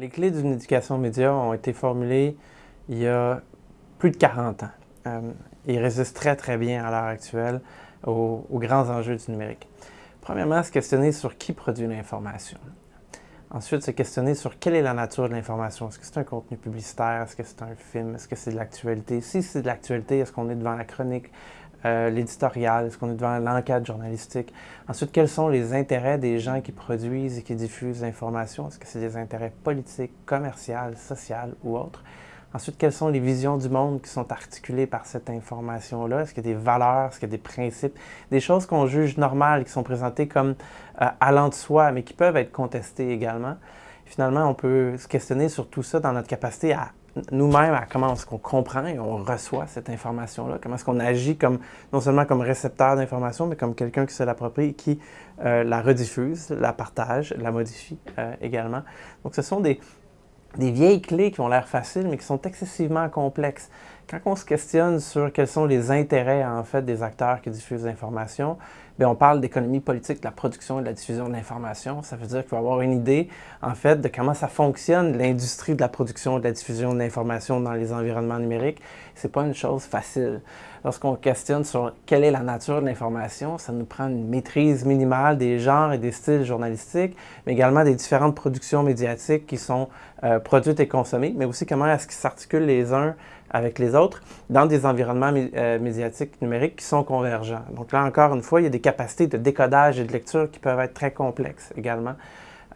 Les clés d'une éducation média ont été formulées il y a plus de 40 ans. Euh, ils résistent très très bien à l'heure actuelle aux, grands enjeux du numérique. Premièrement, se questionner sur qui produit l'information. Ensuite, se questionner sur quelle est la nature de l'information. Est-ce que c'est un contenu publicitaire? Est-ce que c'est un film? Est-ce que c'est de l'actualité? Si c'est de l'actualité, est-ce qu'on est devant la chronique, euh, l'éditorial? Est-ce qu'on est devant l'enquête journalistique? Ensuite, quels sont les intérêts des gens qui produisent et qui diffusent l'information? Est-ce que c'est des intérêts politiques, commerciaux, sociaux ou autres? Ensuite, quelles sont les visions du monde qui sont articulées par cette information-là? Est-ce qu'il y a des valeurs, est-ce qu'il y a des principes, des choses qu'on juge normales, qui sont présentées comme euh, allant de soi, mais qui peuvent être contestées également? Finalement, on peut se questionner sur tout ça dans notre capacité à nous-mêmes, à comment est-ce qu'on comprend et on reçoit cette information-là, comment est-ce qu'on agit comme, non seulement comme récepteur d'information, mais comme quelqu'un qui se l'approprie et qui euh, la rediffuse, la partage, la modifie euh, également? Donc, ce sont des, des vieilles clés qui ont l'air faciles, mais qui sont excessivement complexes. Quand on se questionne sur quels sont les intérêts, en fait, des acteurs qui diffusent l'information, bien, on parle d'économie politique, de la production et de la diffusion de l'information. Ça veut dire qu'il faut avoir une idée, en fait, de comment ça fonctionne, l'industrie de la production et de la diffusion de l'information dans les environnements numériques. C'est pas une chose facile. Lorsqu'on questionne sur quelle est la nature de l'information, ça nous prend une maîtrise minimale des genres et des styles journalistiques, mais également des différentes productions médiatiques qui sont euh, produites et consommées, mais aussi comment est-ce qu'ils s'articulent les uns avec les autres dans des environnements euh, médiatiques numériques qui sont convergents. Donc là, encore une fois, il y a des capacités de décodage et de lecture qui peuvent être très complexes également.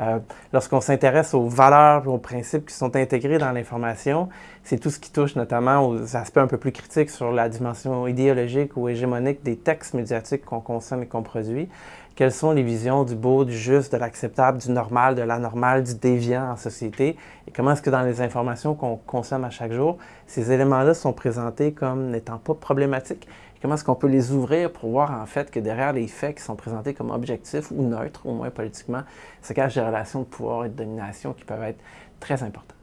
Euh, lorsqu'on s'intéresse aux valeurs aux principes qui sont intégrés dans l'information, c'est tout ce qui touche notamment aux aspects un peu plus critiques sur la dimension idéologique ou hégémonique des textes médiatiques qu'on consomme et qu'on produit. Quelles sont les visions du beau, du juste, de l'acceptable, du normal, de l'anormal, du déviant en société? Et comment est-ce que dans les informations qu'on consomme à chaque jour, ces éléments-là sont présentés comme n'étant pas problématiques? Comment est-ce qu'on peut les ouvrir pour voir en fait que derrière les faits qui sont présentés comme objectifs ou neutres, au moins politiquement, se cachent des relations de pouvoir et de domination qui peuvent être très importantes.